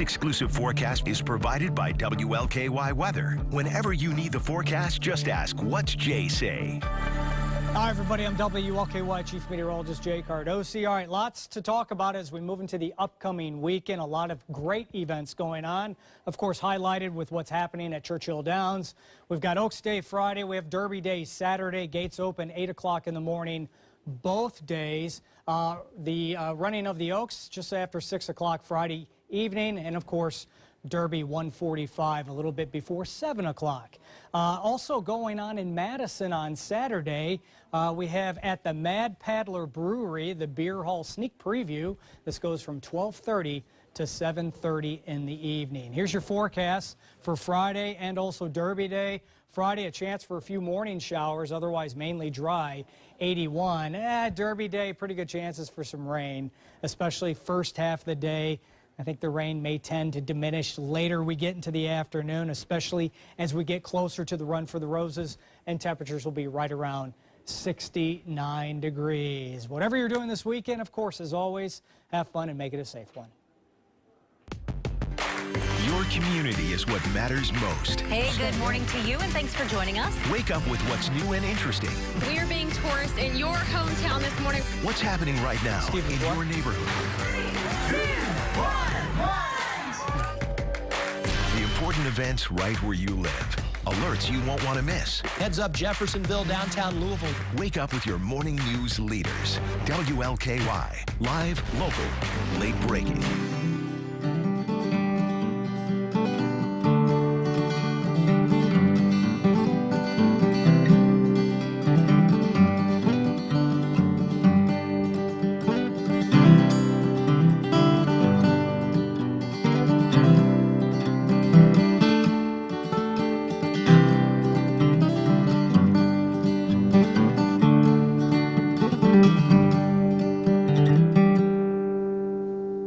exclusive forecast is provided by WLKY Weather. Whenever you need the forecast, just ask, what's Jay say? Hi, everybody. I'm WLKY Chief Meteorologist Jay Cardosi. All right, lots to talk about as we move into the upcoming weekend. A lot of great events going on. Of course, highlighted with what's happening at Churchill Downs. We've got Oaks Day Friday. We have Derby Day Saturday. Gates open 8 o'clock in the morning both days. Uh, the uh, running of the Oaks just after 6 o'clock Friday evening. And, of course, Derby 145 a little bit before 7 o'clock. Uh, also going on in Madison on Saturday, uh, we have at the Mad Paddler Brewery the Beer Hall Sneak Preview. This goes from 1230 to 7.30 in the evening. Here's your forecast for Friday and also Derby Day. Friday, a chance for a few morning showers, otherwise mainly dry, 81. Eh, Derby Day, pretty good chances for some rain, especially first half of the day. I think the rain may tend to diminish later we get into the afternoon, especially as we get closer to the run for the roses, and temperatures will be right around 69 degrees. Whatever you're doing this weekend, of course, as always, have fun and make it a safe one. Your community is what matters most. Hey, good morning to you, and thanks for joining us. Wake up with what's new and interesting. We're being tourists in your hometown this morning. What's happening right now Stephen, in what? your neighborhood? Important events right where you live. Alerts you won't want to miss. Heads up Jeffersonville, downtown Louisville. Wake up with your morning news leaders. WLKY. Live, local, late breaking.